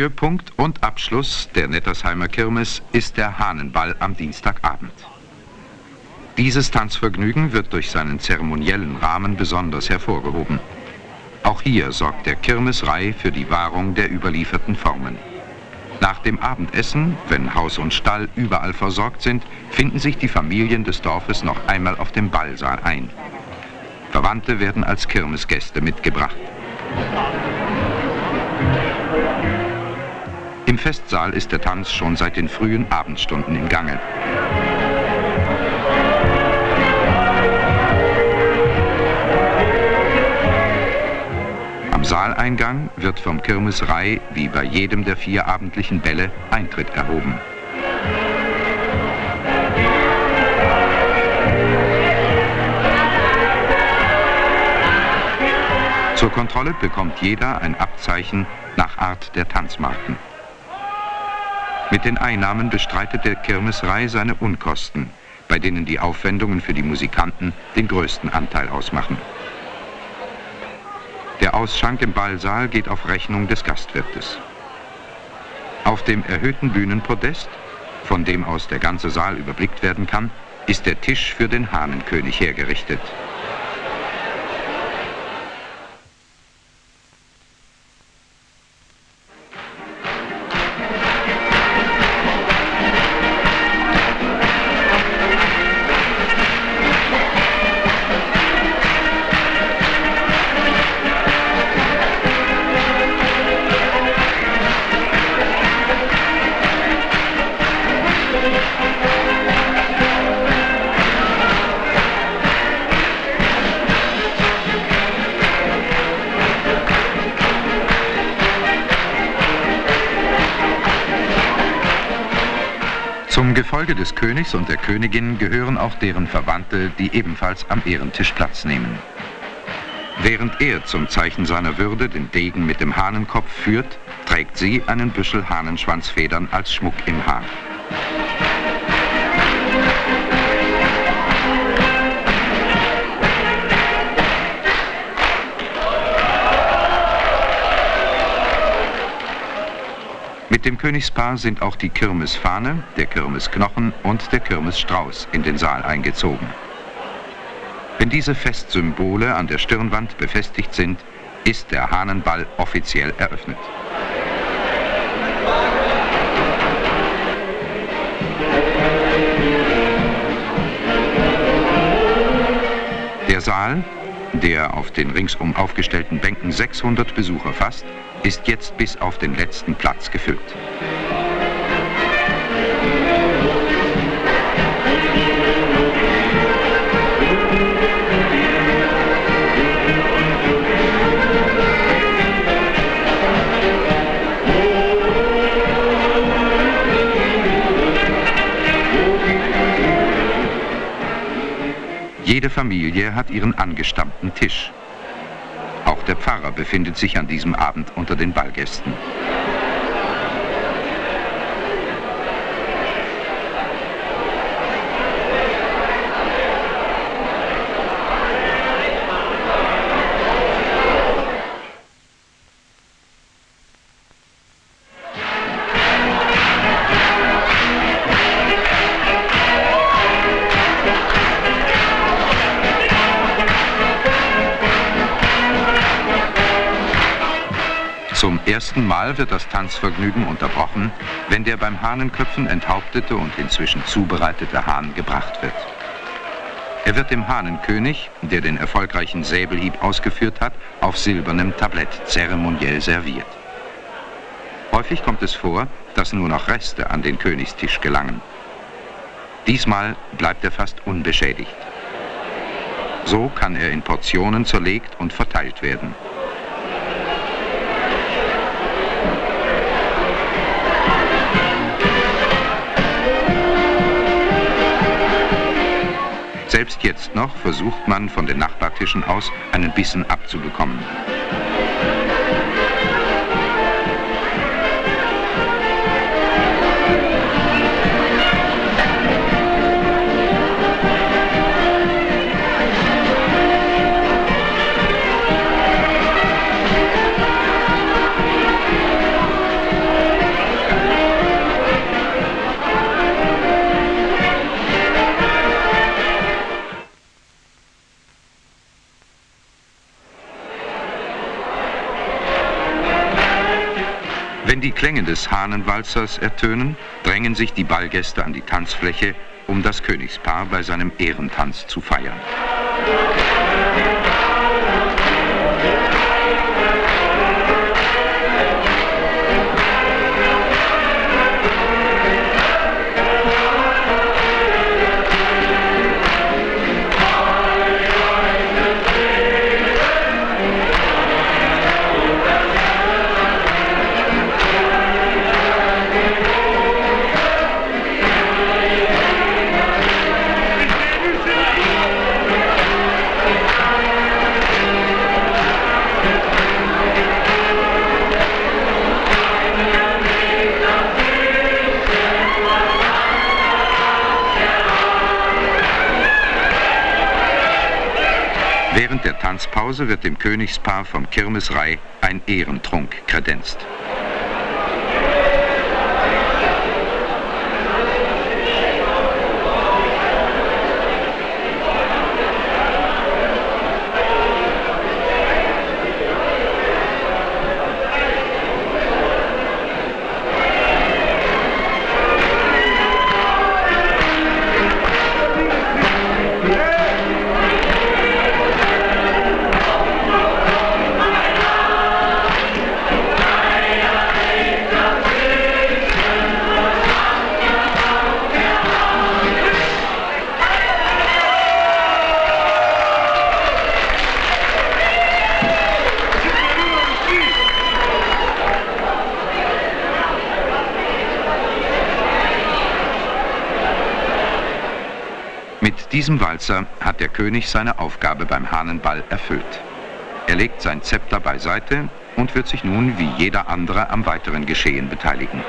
Höhepunkt und Abschluss der Nettersheimer Kirmes ist der Hahnenball am Dienstagabend. Dieses Tanzvergnügen wird durch seinen zeremoniellen Rahmen besonders hervorgehoben. Auch hier sorgt der Kirmesrei für die Wahrung der überlieferten Formen. Nach dem Abendessen, wenn Haus und Stall überall versorgt sind, finden sich die Familien des Dorfes noch einmal auf dem Ballsaal ein. Verwandte werden als Kirmesgäste mitgebracht. Festsaal ist der Tanz schon seit den frühen Abendstunden im Gange. Am Saaleingang wird vom Kirmesrei, wie bei jedem der vier abendlichen Bälle, Eintritt erhoben. Zur Kontrolle bekommt jeder ein Abzeichen nach Art der Tanzmarken. Mit den Einnahmen bestreitet der Kirmesrei seine Unkosten, bei denen die Aufwendungen für die Musikanten den größten Anteil ausmachen. Der Ausschank im Ballsaal geht auf Rechnung des Gastwirtes. Auf dem erhöhten Bühnenpodest, von dem aus der ganze Saal überblickt werden kann, ist der Tisch für den Hahnenkönig hergerichtet. Gefolge des Königs und der Königin gehören auch deren Verwandte, die ebenfalls am Ehrentisch Platz nehmen. Während er zum Zeichen seiner Würde den Degen mit dem Hahnenkopf führt, trägt sie einen Büschel Hahnenschwanzfedern als Schmuck im Haar. Mit dem Königspaar sind auch die Kirmesfahne, der Kirmesknochen und der Kirmesstrauß in den Saal eingezogen. Wenn diese Festsymbole an der Stirnwand befestigt sind, ist der Hahnenball offiziell eröffnet. Der Saal, der auf den ringsum aufgestellten Bänken 600 Besucher fasst, ist jetzt bis auf den letzten Platz gefüllt. Jede Familie hat ihren angestammten Tisch. Auch der Pfarrer befindet sich an diesem Abend unter den Ballgästen. Ersten Mal wird das Tanzvergnügen unterbrochen, wenn der beim Hahnenköpfen enthauptete und inzwischen zubereitete Hahn gebracht wird. Er wird dem Hahnenkönig, der den erfolgreichen Säbelhieb ausgeführt hat, auf silbernem Tablett zeremoniell serviert. Häufig kommt es vor, dass nur noch Reste an den Königstisch gelangen. Diesmal bleibt er fast unbeschädigt. So kann er in Portionen zerlegt und verteilt werden. Jetzt noch versucht man von den Nachbartischen aus einen Bissen abzubekommen. Wenn die Klänge des Hahnenwalzers ertönen, drängen sich die Ballgäste an die Tanzfläche, um das Königspaar bei seinem Ehrentanz zu feiern. Tanzpause wird dem Königspaar vom Kirmesrei ein Ehrentrunk kredenzt. Diesem Walzer hat der König seine Aufgabe beim Hahnenball erfüllt. Er legt sein Zepter beiseite und wird sich nun wie jeder andere am weiteren Geschehen beteiligen.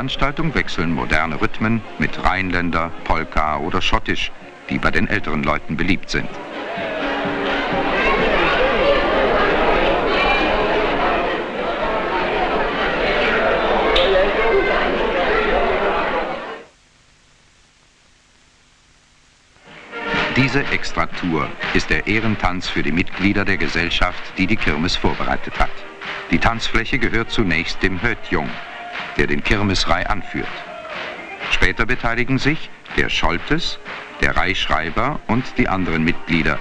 Der Tanzveranstaltung wechseln moderne Rhythmen mit Rheinländer, Polka oder Schottisch, die bei den älteren Leuten beliebt sind. Diese Extratour ist der Ehrentanz für die Mitglieder der Gesellschaft, die die Kirmes vorbereitet hat. Die Tanzfläche gehört zunächst dem Hötjung, der den Kirmesrei anführt. Später beteiligen sich der Scholtes, der Reichschreiber und die anderen Mitglieder.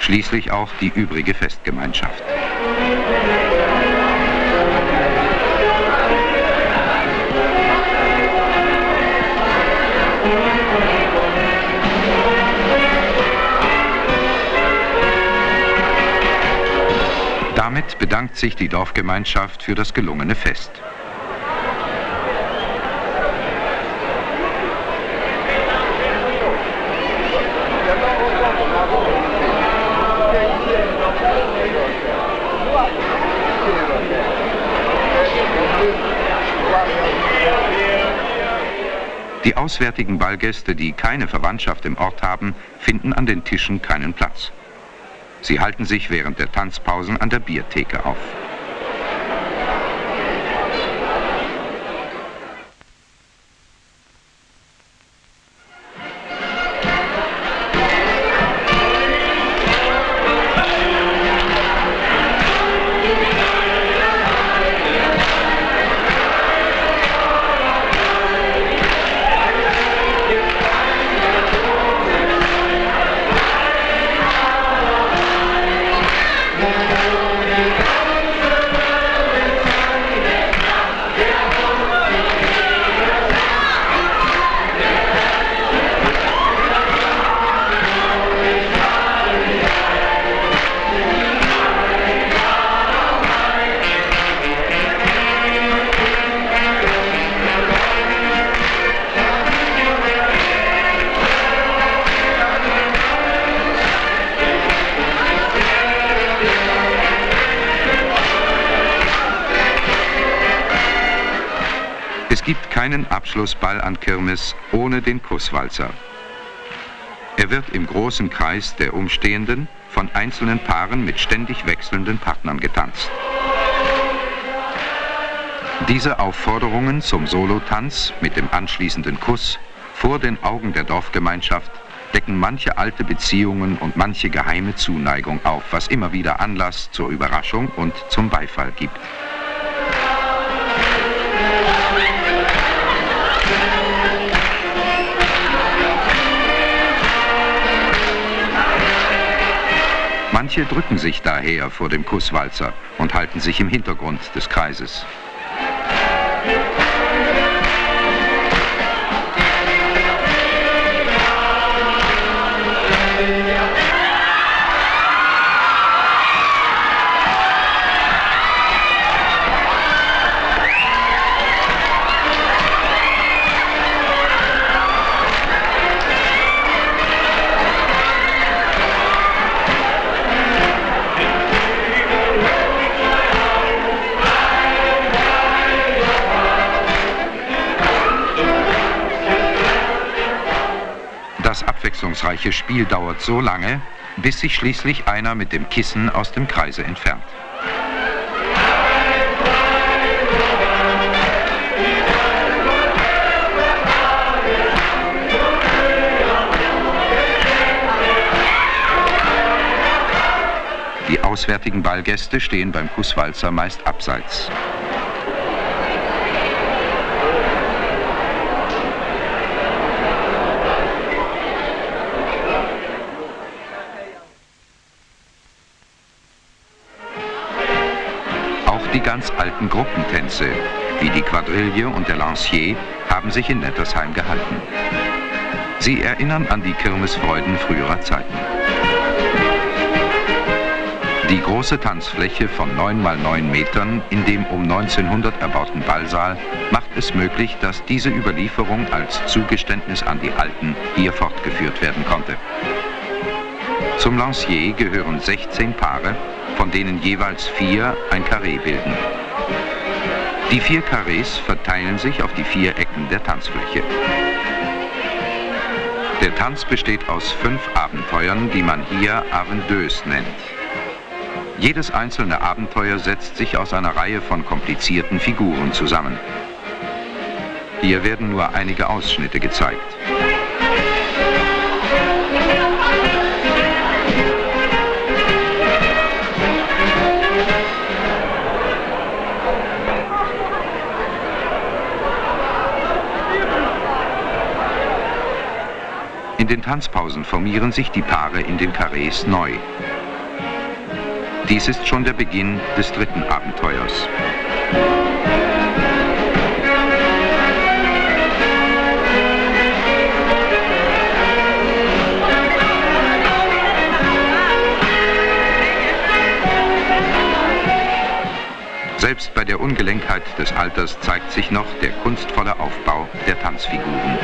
Schließlich auch die übrige Festgemeinschaft. Damit bedankt sich die Dorfgemeinschaft für das gelungene Fest. Die auswärtigen Ballgäste, die keine Verwandtschaft im Ort haben, finden an den Tischen keinen Platz. Sie halten sich während der Tanzpausen an der Biertheke auf. Keinen Abschlussball an Kirmes ohne den Kusswalzer. Er wird im großen Kreis der Umstehenden von einzelnen Paaren mit ständig wechselnden Partnern getanzt. Diese Aufforderungen zum Solotanz mit dem anschließenden Kuss vor den Augen der Dorfgemeinschaft decken manche alte Beziehungen und manche geheime Zuneigung auf, was immer wieder Anlass zur Überraschung und zum Beifall gibt. Manche drücken sich daher vor dem Kusswalzer und halten sich im Hintergrund des Kreises. Abwechslungsreiche Spiel dauert so lange, bis sich schließlich einer mit dem Kissen aus dem Kreise entfernt. Die auswärtigen Ballgäste stehen beim Kusswalzer meist abseits. Die ganz alten Gruppentänze, wie die Quadrille und der Lancier, haben sich in Nettersheim gehalten. Sie erinnern an die Kirmesfreuden früherer Zeiten. Die große Tanzfläche von 9 mal 9 Metern in dem um 1900 erbauten Ballsaal macht es möglich, dass diese Überlieferung als Zugeständnis an die Alten hier fortgeführt werden konnte. Zum Lancier gehören 16 Paare, von denen jeweils vier ein Karree bilden. Die vier Karrees verteilen sich auf die vier Ecken der Tanzfläche. Der Tanz besteht aus fünf Abenteuern, die man hier Avendeuse nennt. Jedes einzelne Abenteuer setzt sich aus einer Reihe von komplizierten Figuren zusammen. Hier werden nur einige Ausschnitte gezeigt. Den Tanzpausen formieren sich die Paare in den Karrees neu. Dies ist schon der Beginn des dritten Abenteuers. Selbst bei der Ungelenkheit des Alters zeigt sich noch der kunstvolle Aufbau der Tanzfiguren.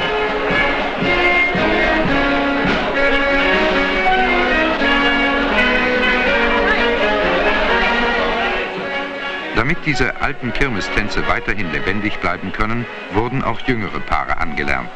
Damit diese alten Kirmestänze weiterhin lebendig bleiben können, wurden auch jüngere Paare angelernt.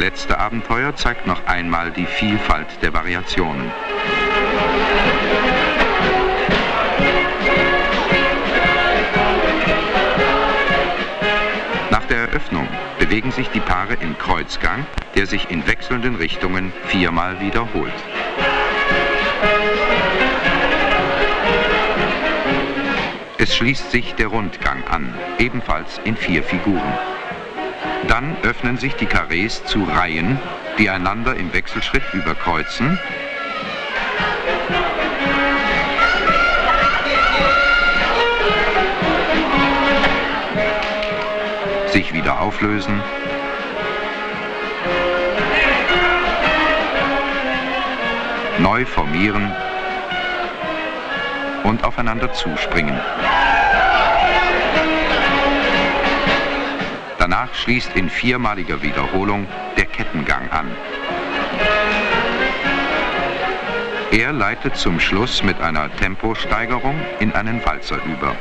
Letzte Abenteuer zeigt noch einmal die Vielfalt der Variationen. Nach der Eröffnung bewegen sich die Paare im Kreuzgang, der sich in wechselnden Richtungen viermal wiederholt. Es schließt sich der Rundgang an, ebenfalls in vier Figuren. Dann öffnen sich die Karrees zu Reihen, die einander im Wechselschritt überkreuzen. sich wieder auflösen, neu formieren und aufeinander zuspringen. Danach schließt in viermaliger Wiederholung der Kettengang an. Er leitet zum Schluss mit einer Temposteigerung in einen Walzer über.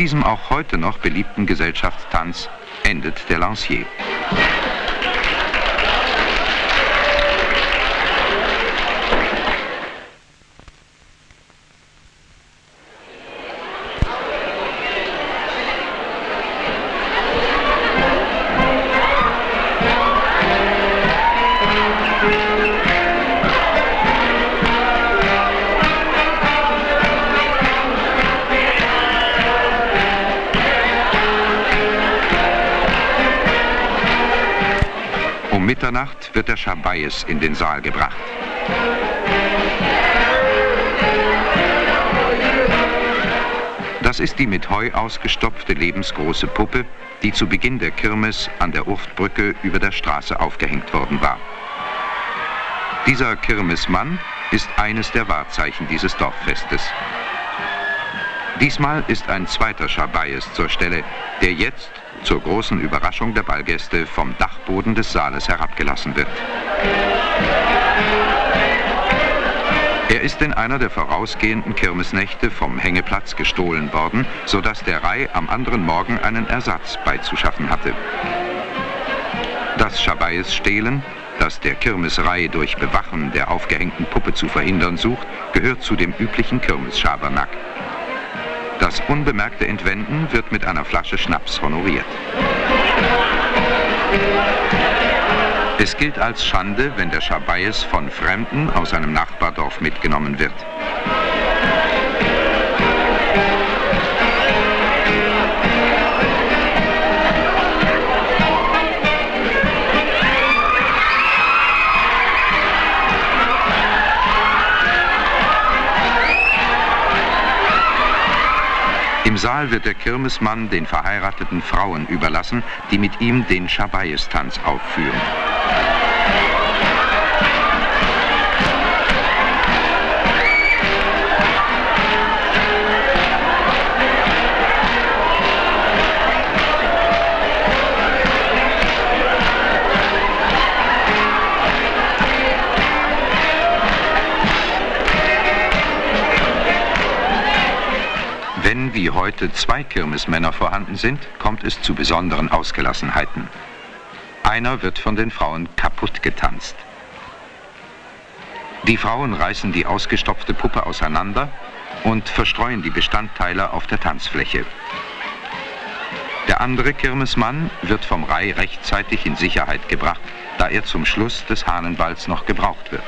Diesem auch heute noch beliebten Gesellschaftstanz endet der Lancier. Mitternacht wird der Schabaies in den Saal gebracht. Das ist die mit Heu ausgestopfte lebensgroße Puppe, die zu Beginn der Kirmes an der Urftbrücke über der Straße aufgehängt worden war. Dieser Kirmesmann ist eines der Wahrzeichen dieses Dorffestes. Diesmal ist ein zweiter Schabaies zur Stelle, der jetzt zur großen Überraschung der Ballgäste vom Dachboden des Saales herabgelassen wird. Er ist in einer der vorausgehenden Kirmesnächte vom Hängeplatz gestohlen worden, sodass der Rai am anderen Morgen einen Ersatz beizuschaffen hatte. Das Schabaies stehlen, das der Kirmesrei durch Bewachen der aufgehängten Puppe zu verhindern sucht, gehört zu dem üblichen Kirmesschabernack. Das unbemerkte Entwenden wird mit einer Flasche Schnaps honoriert. Es gilt als Schande, wenn der Schabaies von Fremden aus einem Nachbardorf mitgenommen wird. Im Saal wird der Kirmesmann den verheirateten Frauen überlassen, die mit ihm den Schabaies-Tanz aufführen. Heute zwei Kirmesmänner vorhanden sind, kommt es zu besonderen Ausgelassenheiten. Einer wird von den Frauen kaputt getanzt. Die Frauen reißen die ausgestopfte Puppe auseinander und verstreuen die Bestandteile auf der Tanzfläche. Der andere Kirmesmann wird vom Rai rechtzeitig in Sicherheit gebracht, da er zum Schluss des Hahnenballs noch gebraucht wird.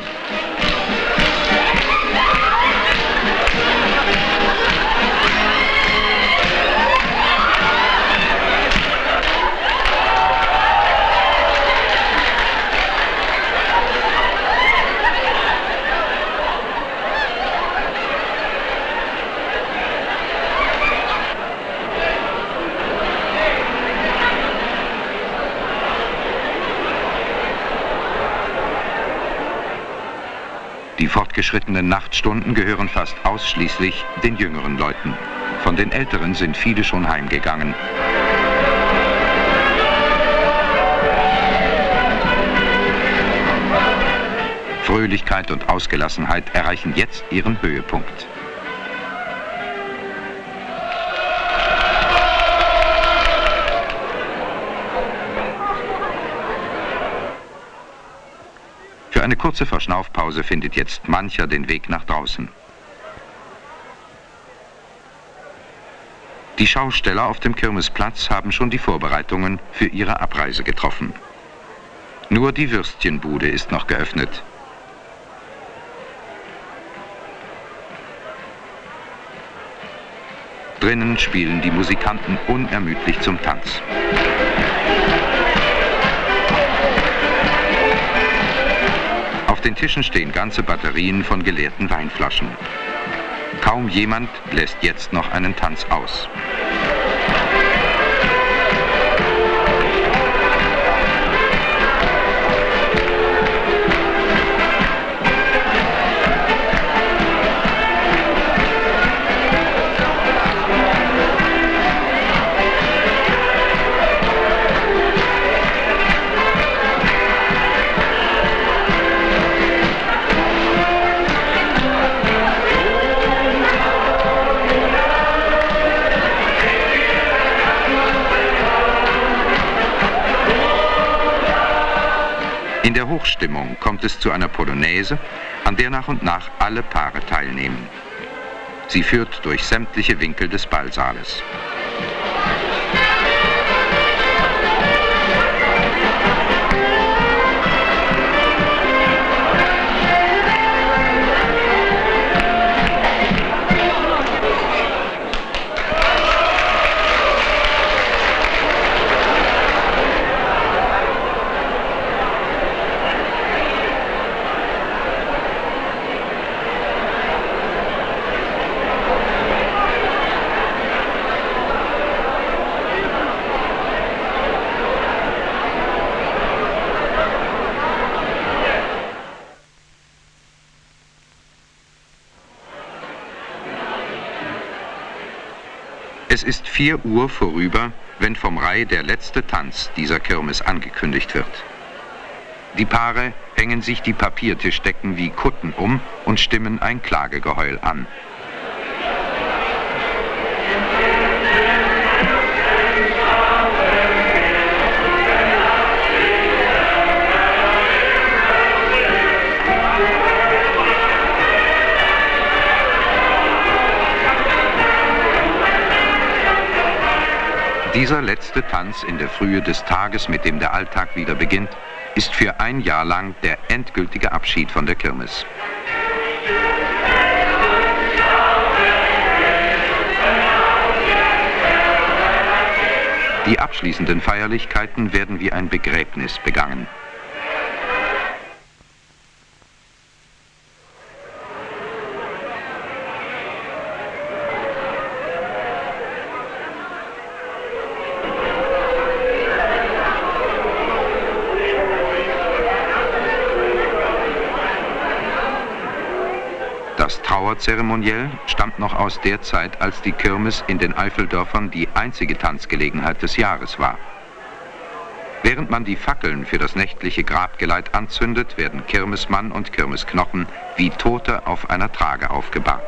Fortgeschrittenen Nachtstunden gehören fast ausschließlich den jüngeren Leuten. Von den Älteren sind viele schon heimgegangen. Fröhlichkeit und Ausgelassenheit erreichen jetzt ihren Höhepunkt. Für eine kurze Verschnaufpause findet jetzt mancher den Weg nach draußen. Die Schausteller auf dem Kirmesplatz haben schon die Vorbereitungen für ihre Abreise getroffen. Nur die Würstchenbude ist noch geöffnet. Drinnen spielen die Musikanten unermüdlich zum Tanz. Den Tischen stehen ganze Batterien von geleerten Weinflaschen. Kaum jemand lässt jetzt noch einen Tanz aus. Hochstimmung kommt es zu einer Polonaise, an der nach und nach alle Paare teilnehmen. Sie führt durch sämtliche Winkel des Ballsaales. Es ist 4 Uhr vorüber, wenn vom Rai der letzte Tanz dieser Kirmes angekündigt wird. Die Paare hängen sich die Papiertischdecken wie Kutten um und stimmen ein Klagegeheul an. Dieser letzte Tanz in der Frühe des Tages, mit dem der Alltag wieder beginnt, ist für ein Jahr lang der endgültige Abschied von der Kirmes. Die abschließenden Feierlichkeiten werden wie ein Begräbnis begangen. Das Trauerzeremoniell stammt noch aus der Zeit, als die Kirmes in den Eifeldörfern die einzige Tanzgelegenheit des Jahres war. Während man die Fackeln für das nächtliche Grabgeleit anzündet, werden Kirmesmann und Kirmesknochen wie Tote auf einer Trage aufgebahrt.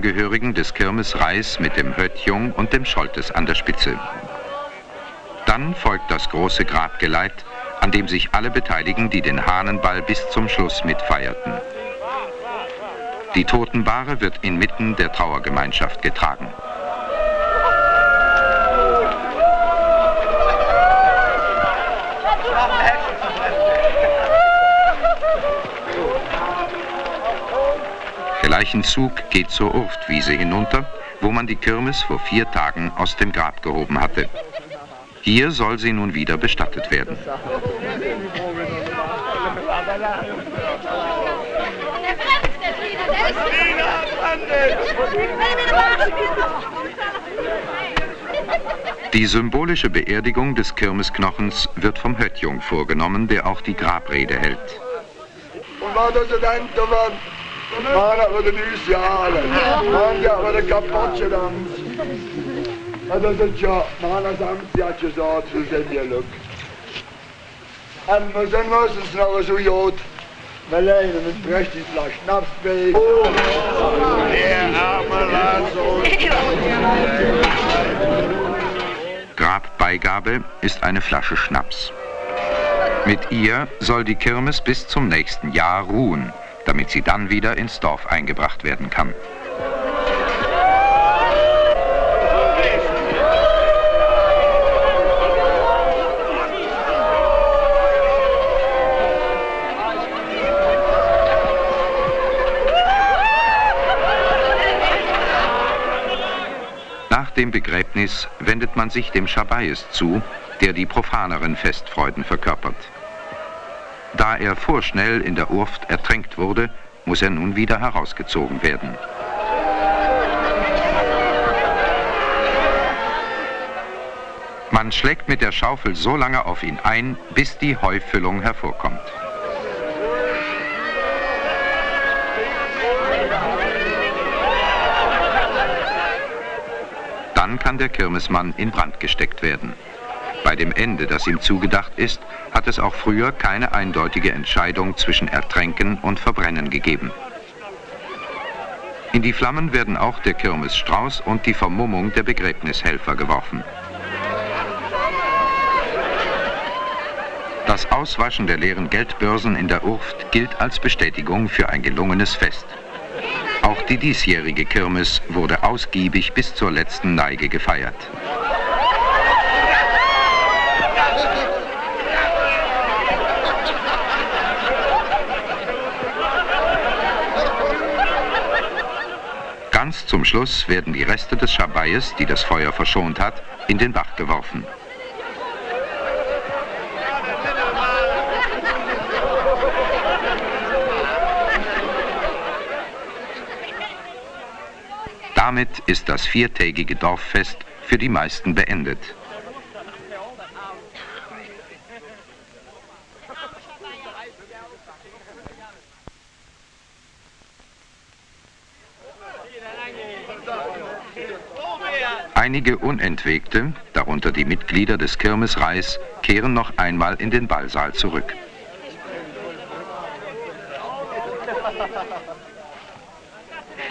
Angehörigen des Kirmesreis mit dem Höttjung und dem Scholtes an der Spitze. Dann folgt das große Grabgeleit, an dem sich alle beteiligen, die den Hahnenball bis zum Schluss mitfeierten. Die Totenbahre wird inmitten der Trauergemeinschaft getragen. Der Leichenzug geht zur Urftwiese hinunter, wo man die Kirmes vor vier Tagen aus dem Grab gehoben hatte. Hier soll sie nun wieder bestattet werden. Die symbolische Beerdigung des Kirmesknochens wird vom Höttjung vorgenommen, der auch die Grabrede hält. Und wat is het eind ervan? Maar dat we de nieuws jaren. Man, ja, we de kapotje dan. Dat is het ja. Man, als Amtsjatje zo, zo zijn je luk. En we zijn meestens nog zo jood. We lijden een prachtig glas schnaps bij. Der arme Lazarus. Grabbeigabe ist eine Flasche Schnaps. Mit ihr soll die Kirmes bis zum nächsten Jahr ruhen, damit sie dann wieder ins Dorf eingebracht werden kann. Nach dem Begräbnis wendet man sich dem Schabaies zu, der die profaneren Festfreuden verkörpert. Da er vorschnell in der Urft ertränkt wurde, muss er nun wieder herausgezogen werden. Man schlägt mit der Schaufel so lange auf ihn ein, bis die Heufüllung hervorkommt. Dann kann der Kirmesmann in Brand gesteckt werden. Bei dem Ende, das ihm zugedacht ist, hat es auch früher keine eindeutige Entscheidung zwischen Ertränken und Verbrennen gegeben. In die Flammen werden auch der Kirmesstrauß und die Vermummung der Begräbnishelfer geworfen. Das Auswaschen der leeren Geldbörsen in der Urft gilt als Bestätigung für ein gelungenes Fest. Auch die diesjährige Kirmes wurde ausgiebig bis zur letzten Neige gefeiert. Ganz zum Schluss werden die Reste des Schabaies, die das Feuer verschont hat, in den Bach geworfen. Damit ist das viertägige Dorffest für die meisten beendet. Einige Unentwegte, darunter die Mitglieder des Kirmesreis, kehren noch einmal in den Ballsaal zurück.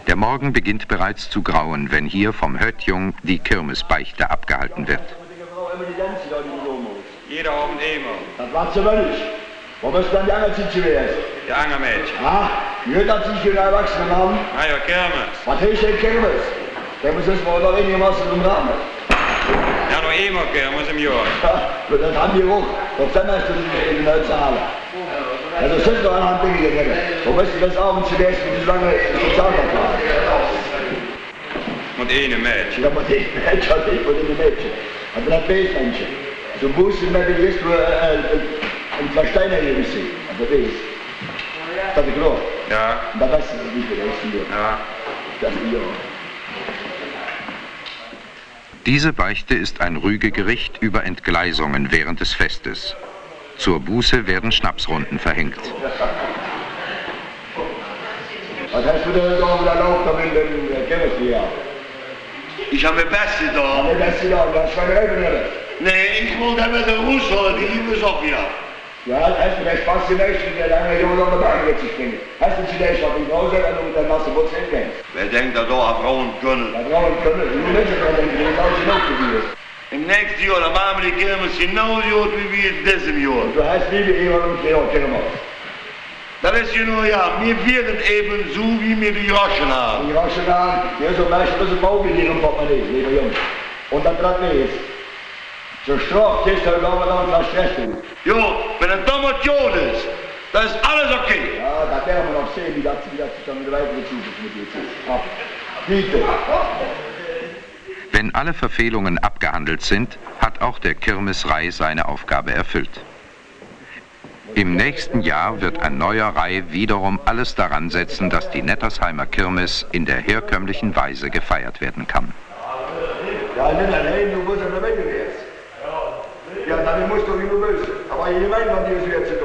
Der Morgen beginnt bereits zu grauen, wenn hier vom Höttjung die Kirmesbeichte abgehalten wird. Jeder Abend immer. Dat was ze wel eens. Wat is dan die Angelzietje geweest? Die Angermädchen. Ah, je dat zich een erwachsene man. Ah ja, Kermis. Wat heeft geen kermis? Kermis is maar nog eenigermaßen im Rahmen. Ja, noch immer Kermis im Jahr. Ja, dat haben wir auch. Tot dann hast du in den Neuzahlen. Also es sind noch andere Dinge gegangen. Wo bist du das abends geweest mit so lange Sozialvertrag? Mit einem Mädchen. Ja, maar die Mädchen had ik voor die Mädchen. Maar dat beestmensje. Zo moest je met de eerst een Versteiner hier gezien. Dat is. Dat ik geloof. Ja, Dat was het niet geweest hier. ja. Dat is hier. Diese Beichte ist ein Rügegericht über Entgleisungen während des Festes. Zur Buße werden Schnapsrunden verhängt. Du mit? Ich habe mein Bestes da. Nee, ja, ich wollte mit der Russe, die auch wieder. Ja, hast du recht fast die Menschen, die lange Junge an der Bank wird sich springen. Hast du zunächst auf die Hause und dann mit der Masse Butz hingehen. Wer denkt, dass da Frauen können? Da brauchen wir können, die Menschen können denken, die ist alles noch gewesen. Im nächsten Jahr, da machen wir die Kirmes genauso gut wie wir in diesem Jahr. Du hast nie wie jemand im Kino, Kindermann. Das ist ja nur ja, wir werden eben so, wie wir die Raschen haben. Die Raschen an, hier so Menschen müssen Bauge hier im Portemonnaie, lieber Jungs. Und dann trat mir jetzt. Zur Strafe ist er aber dann was Stress tun. Jo, wenn ein Domation ist, dann ist alles okay. Ja, da werden wir noch sehen, wie das, wie das sich dann wieder weitergezogen mit jetzt ist. Ab. Bitte. Wenn alle Verfehlungen abgehandelt sind, hat auch der Kirmesrei seine Aufgabe erfüllt. Im nächsten Jahr wird ein neuer Rai wiederum alles daran setzen, dass die Nettersheimer Kirmes in der herkömmlichen Weise gefeiert werden kann. Ja, du dann musst du wie du willst. Aber meine, wann die ist jetzt.